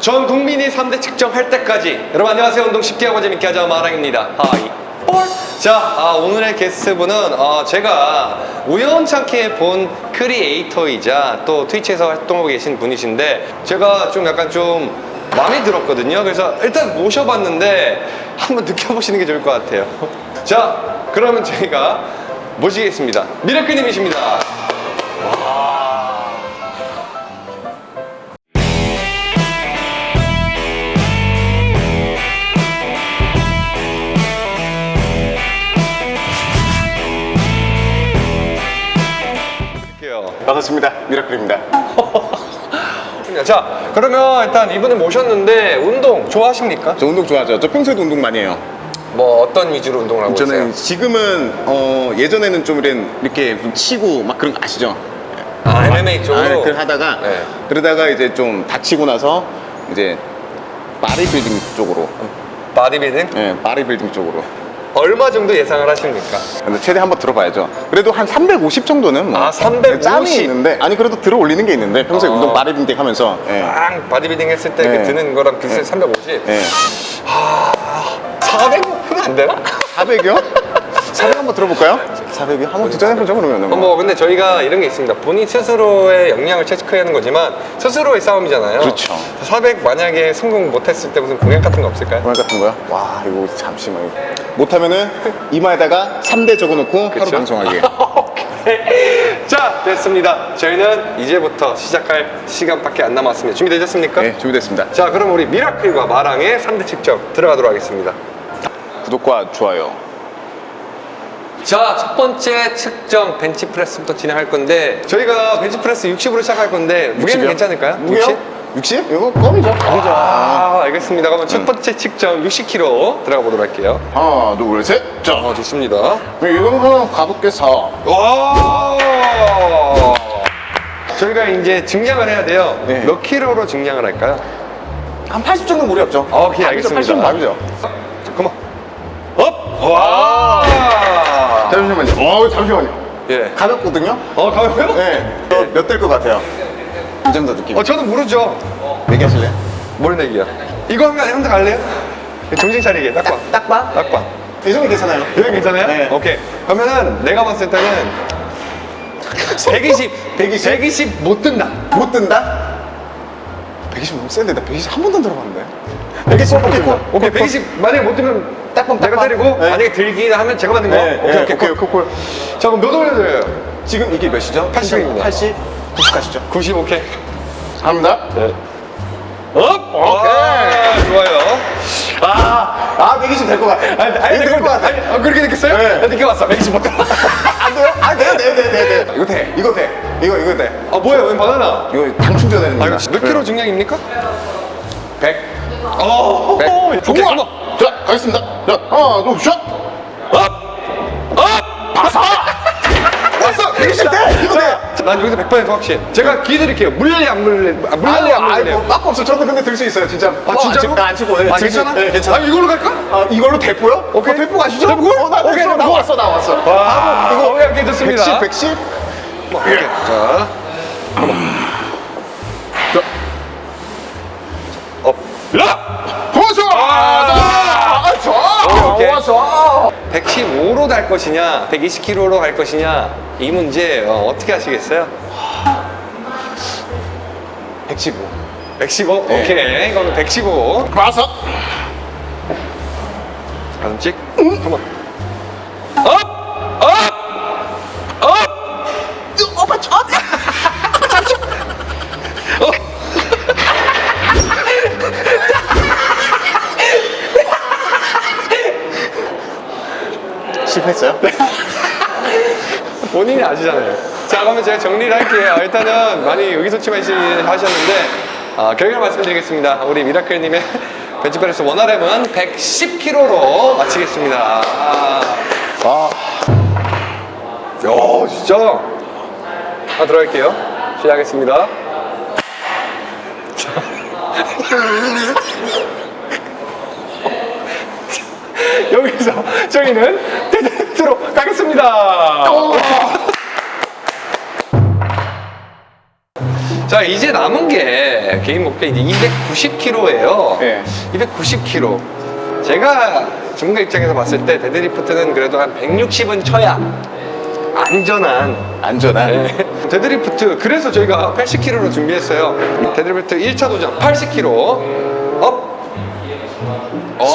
전 국민이 3대 측정할 때까지. 여러분 안녕하세요. 운동 쉽게 하고 재밌게 하자. 마랑입니다. 하이. 볼. 자 아, 오늘의 게스트분은 어, 제가 우연찮게 본 크리에이터이자 또 트위치에서 활동하고 계신 분이신데 제가 좀 약간 좀 마음에 들었거든요. 그래서 일단 모셔봤는데 한번 느껴보시는 게 좋을 것 같아요. 자 그러면 저희가 모시겠습니다. 미라클님이십니다 반갑습니다. 미라클입니다. 자 그러면 일단 이분을 모셨는데 운동 좋아하십니까? 저 운동 좋아하죠. 저 평소에도 운동 많이 해요. 뭐 어떤 위주로 운동을 하고 저는 있어요? 지금은 어, 예전에는 좀 이런 이렇게 치고 막 그런 거 아시죠? 아 MMA 쪽으로? 아, 하다가 네. 그러다가 이제 좀 다치고 나서 이제 바디빌딩 쪽으로, 바디빌딩? 예, 바디빌딩 쪽으로. 얼마 정도 예상을 하십니까? 근데 최대 한번 들어봐야죠. 그래도 한 350 정도는 뭐 아, 350? 짬이 있는데 아니 그래도 들어 올리는 게 있는데 평소에 어. 운동 바디빌딩 하면서 예. 빵 바디빌딩 했을 때 네. 그 드는 거랑 비슷해 네. 350? 예. 400은 안 되나? 400이요? 400 한번 들어볼까요? 400이 한번 도전해보죠 그러면 어, 뭐 근데 저희가 이런 게 있습니다 본인 스스로의 역량을 체크해야 하는 거지만 스스로의 싸움이잖아요 그렇죠. 400 만약에 성공 못했을 때 무슨 공약 같은 거 없을까요? 그말 같은 거요? 와 이거 잠시만 못하면은 이마에다가 3대 적어놓고 하루 그쵸? 방송하기 오케이. 자 됐습니다 저희는 이제부터 시작할 시간밖에 안 남았습니다 준비되셨습니까? 네 준비됐습니다 자 그럼 우리 미라클과 마랑의 3대 측정 들어가도록 하겠습니다 구독과 좋아요 자 첫 번째 측정 벤치프레스부터 진행할 건데 저희가 벤치프레스 60으로 시작할 건데 무게는 60이요? 괜찮을까요? 무게요? 60? 60? 이거 껌이죠 껌이죠 아 알겠습니다 그러면 음. 첫 번째 측정 60kg 들어가 보도록 할게요 하나 둘 셋 자 어 좋습니다 이거는 가볍게 4 와 저희가 이제 증량을 해야 돼요 네. 몇 킬로로 증량을 할까요? 한 80 정도 무리 없죠 오케이 알겠습니다 80 답이죠 잠깐만 up! 와 잠시만요 어 잠시만요 예. 가볍거든요 어 가볍고요? 네 몇 될 것 같아요 이 정도 느낌 어 저는 모르죠 얘기하실래요? 뭘 내기야 이거 한번 형도 갈래요? 정신 차리게 딱봐 딱봐? 딱봐 이 정도 괜찮아요 이거 괜찮아요? 네. 오케이 그러면은 내가 봤을 때는 120 120? 120 못 든다 못 든다? 120 너무 센데 나 120 한 번도 안 들어봤는데 120 오케이 콜 오케이 120 만약에 못 들면 딱밤 내가 딱밤. 때리고 네. 만약에 들기 하면 제가 받는 거 네, 오케이 네, 오케이 오케이, 콜. 콜, 콜. 자 그럼 몇 올려드려요? 지금 이게 몇이죠? 80 입니다. 80? 90 가시죠 90 오케이 갑니다 네. up! 오케이 좋아요 아, 아 120 될 것 같아 아니, 아니, 될것 같아 아니, 아, 그렇게 느꼈어요? 네. 나 느껴봤어 120 못 안 돼요? 아 돼요 돼요 돼요 돼요. 이거 돼 이거 돼 이거 이거 돼 아 뭐야 웬 바나나 이거 당 충전되는 아 거야 이거 몇 킬로 증량입니까? 100 어 백. 오케이 좋아. come on 자 가겠습니다 자 하나 둘셋 왔어! 왔어 120 돼! 이거 돼! 난 여기서 100% 확신. 제가 기회 드릴게요. 물래 안 물래? 아, 물래 안 물래? 뭐 빠꾸 없어 저도 근데 들 수 있어요 진짜 아 진짜로? 안 치고 네, 아 괜찮아? 네 괜찮아 아 이걸로 갈까? 아, 이걸로 대포요? 오케이. 어, 대포 가시죠? 대포? 어, 나 오케이, 나 대포. 왔어 나 왔어 와, 바로 이거 오케이, 좋습니다. 110 110 오케이. 자, 라! 보소! 아, 아, 좋아! 오케이, 오케이. 아, 좋아! 115로 갈 것이냐, 120kg로 갈 것이냐 이 문제 어, 떻게 하시겠어요? 115 115? 네. 오케이. 그러면 115. 와서 가슴 찍. 한번. 실패했어요? 본인이 아시잖아요. 자, 그러면 제가 정리를 할게요. 일단은 많이 의기소침해 하셨는데, 아, 결과 말씀드리겠습니다. 우리 미라클님의 벤치프레스 원RM은 110kg로 마치겠습니다. 아, 아, 야, 진짜. 하나 들어갈게요. 시작하겠습니다. 자. 여기서 저희는 가겠습니다. 자 이제 남은 게 개인 목표 이제 290kg예요. 네. 290kg. 제가 전문가 입장에서 봤을 때 데드리프트는 그래도 한 160은 쳐야 안전한 안전한. 네. 데드리프트 그래서 저희가 80kg로 준비했어요. 데드리프트 1차 도전 80kg up. 어.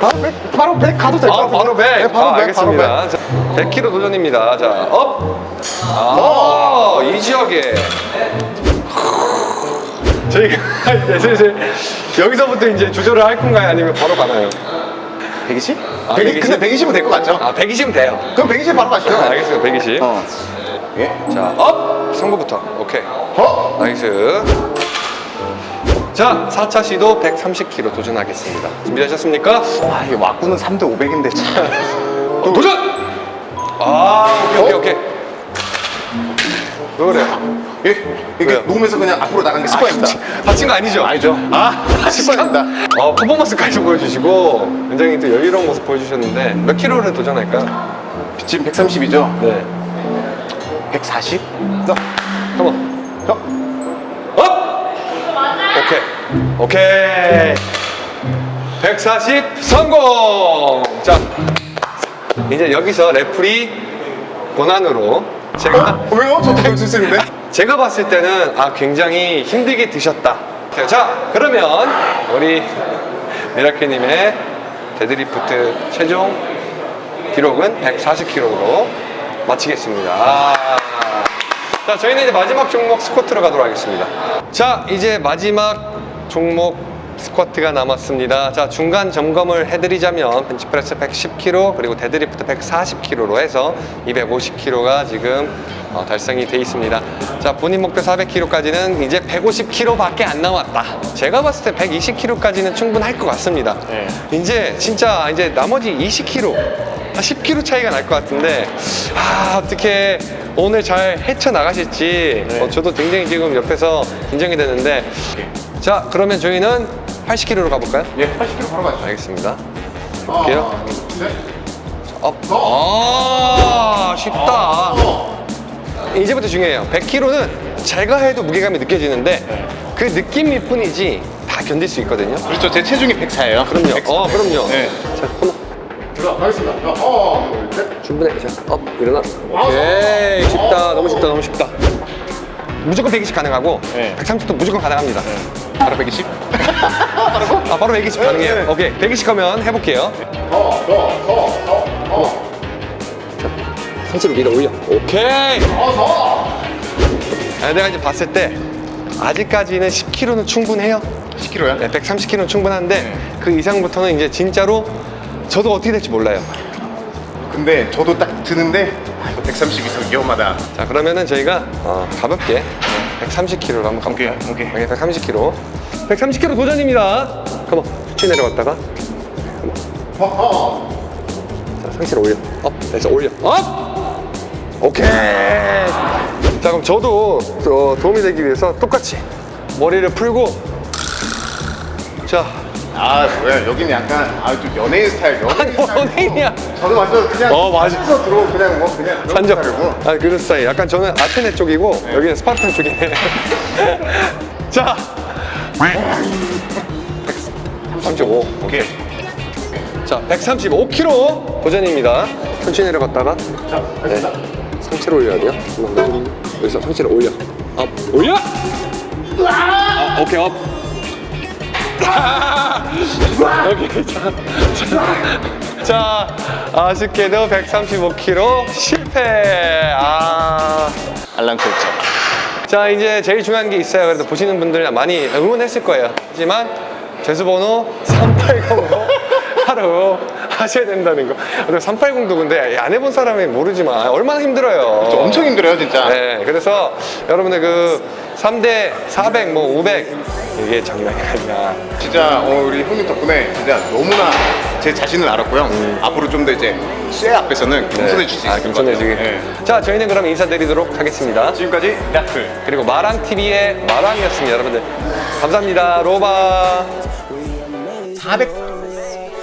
바로 100, 바로 100 가도 될것 아, 같은데. 바로 100. 네, 바로 아, 100, 알겠습니다. 바로 자, 100kg 도전입니다. 자, up. 아, 이 지역에. 저희가 이제 슬슬 여기서부터 이제 조절을 할 건가요? 아니면 바로 가나요? 100. 120? 아, 120? 근데 120은 될 것 같죠? 아, 120은 돼요. 그럼 120 바로 가시죠. 아, 알겠습니다. 120. 어. 예. 자, up. 성부부터. 오케이. 어? nice. 자, 4차 시도 130kg 도전하겠습니다. 준비하셨습니까? 아, 이게 왁구는 3대 500인데 참. 도, 도전! 아, 오케이, 오케이, 오케이. 왜 그래? 예. 이게 왜요? 놓으면서 그냥 앞으로 나간 게 습관입니다. 다친 거 아니죠? 아니죠. 아, 습관입니다. 어, 퍼포먼스까지 보여주시고 굉장히 또 여유로운 모습 보여주셨는데 몇 킬로를 도전할까요? 지금 130이죠? 네. 140? 한번 어? up! 오케이. 오케이. 140 성공! 자, 이제 여기서 레프리 권한으로 제가 어? 왜요? 저도 볼수 있는데? 제가 봤을 때는 아 굉장히 힘들게 드셨다. 자 그러면 우리 미라클님의 데드리프트 최종 기록은 140kg로 마치겠습니다. 아. 자 저희는 이제 마지막 종목 스쿼트로 가도록 하겠습니다. 자 이제 마지막 종목 스쿼트가 남았습니다. 자 중간 점검을 해드리자면 벤치프레스 110kg 그리고 데드리프트 140kg로 해서 250kg가 지금 어, 달성이 돼 있습니다. 자 본인 목표 400kg까지는 이제 150kg밖에 안 남았다. 제가 봤을 때 120kg까지는 충분할 것 같습니다. 네. 이제 진짜 이제 나머지 20kg, 한 10kg 차이가 날 것 같은데 아 어떻게 오늘 잘 헤쳐 나가실지 네. 어, 저도 굉장히 지금 옆에서 긴장이 되는데 자 그러면 저희는 80kg로 가볼까요? 예, 80kg 바로 가시죠. 알겠습니다. 볼게요. 하나, 둘, 셋. up. 아 쉽다. 이제부터 중요해요. 100kg는 제가 해도 무게감이 느껴지는데 그 느낌일 뿐이지 다 견딜 수 있거든요. 그렇죠. 제 체중이 104예요. 그럼요. 어, 그럼요. 네. 자, 한번 들어가겠습니다. 하나, 둘, 셋. 충분해. 자, up, 일어나. 오케이. 쉽다. 너무 쉽다. 너무 쉽다. 무조건 120 가능하고 네. 130도 무조건 가능합니다. 바로 120? 아, 바로 120 가능해요. 네. 오케이. 120 하면 해볼게요. 더, 더, 더, 더, 더. 상체로 밀어 올려. 오케이. 더, 더. 아, 내가 이제 봤을 때 아직까지는 10kg는 충분해요. 10kg야? 네, 130kg는 충분한데 네. 그 이상부터는 이제 진짜로 저도 어떻게 될지 몰라요. 근데 저도 딱 드는데 아, 이거 130 이상 위험하다. 자 그러면은 저희가 어, 가볍게 130kg로 한번 가볼게요. 오케이, 오케이. 오케이 130kg. 130kg 도전입니다. come on. 치 내려갔다가. 자 상체를 올려. up. 됐어 올려. up. 오케이. 자 그럼 저도 어, 도움이 되기 위해서 똑같이 머리를 풀고 자 아, 뭐야. 여기는 약간 아, 좀 연예인 스타일. 연예인 스타일. 연예인이야. 저도 완전 그냥 어, 맞아. 서 들어오 그냥 뭐 그냥 산적. 아 그런 스타일. 약간 저는 아테네 쪽이고 네. 여기는 스파르탄 쪽이네. 자. 135. 오케이. 자, 135kg 도전입니다. 천천히 내려갔다가 자, 네. 상체를 올려야 돼요. 여기서 상체를 올려. up. 올려. 아, 오케이 up. 오케이 자, 자, 자 아쉽게도 135kg 실패. 아. 알람 설정. 자 이제 제일 중요한 게 있어요 그래도 보시는 분들 많이 응원했을 거예요 하지만 재수번호 380로 하루 하셔야 된다는 거 그리고 380도 근데 안 해본 사람이 모르지만 얼마나 힘들어요 저 엄청 힘들어요, 진짜. 네 그래서 여러분들 그 3대 400, 뭐 500 이게 장난이 아니라. 진짜 어, 우리 형님 덕분에 진짜 너무나 제 자신을 알았고요. 앞으로 좀 더 이제 쇠 앞에서는 겸손해질 수 있을 아, 것 같아요. 네. 자 저희는 그럼 인사드리도록 하겠습니다. 지금까지 야클. 그리고 마랑TV의 마랑이었습니다 여러분들. 감사합니다. 로바. 400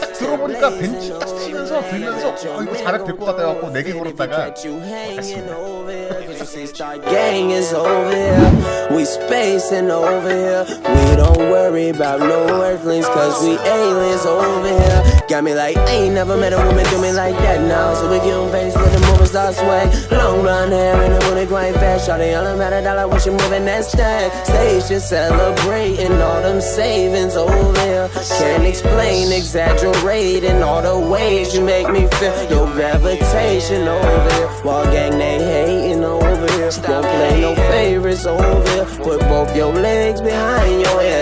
딱 들어보니까 벤치 딱 하나 들면서 어, 이거 잘할 될것 같아갖고 네개 걸었다가 Gang is over here, we spacing over here. We don't worry about no earthlings, cause we aliens over here. Got me like, ain't never met a woman do me like that now. So we give 'em face with the star swag. Long blonde hair and a booty quite fast. Shawty all about a dollar when she moving that stack. Station celebrating all them savings over here. Can't explain, exaggerating all the ways you make me feel. Your gravitation over here. Wall gang, they hating over here. Won't play no favorites over here. Put both your legs behind your ass.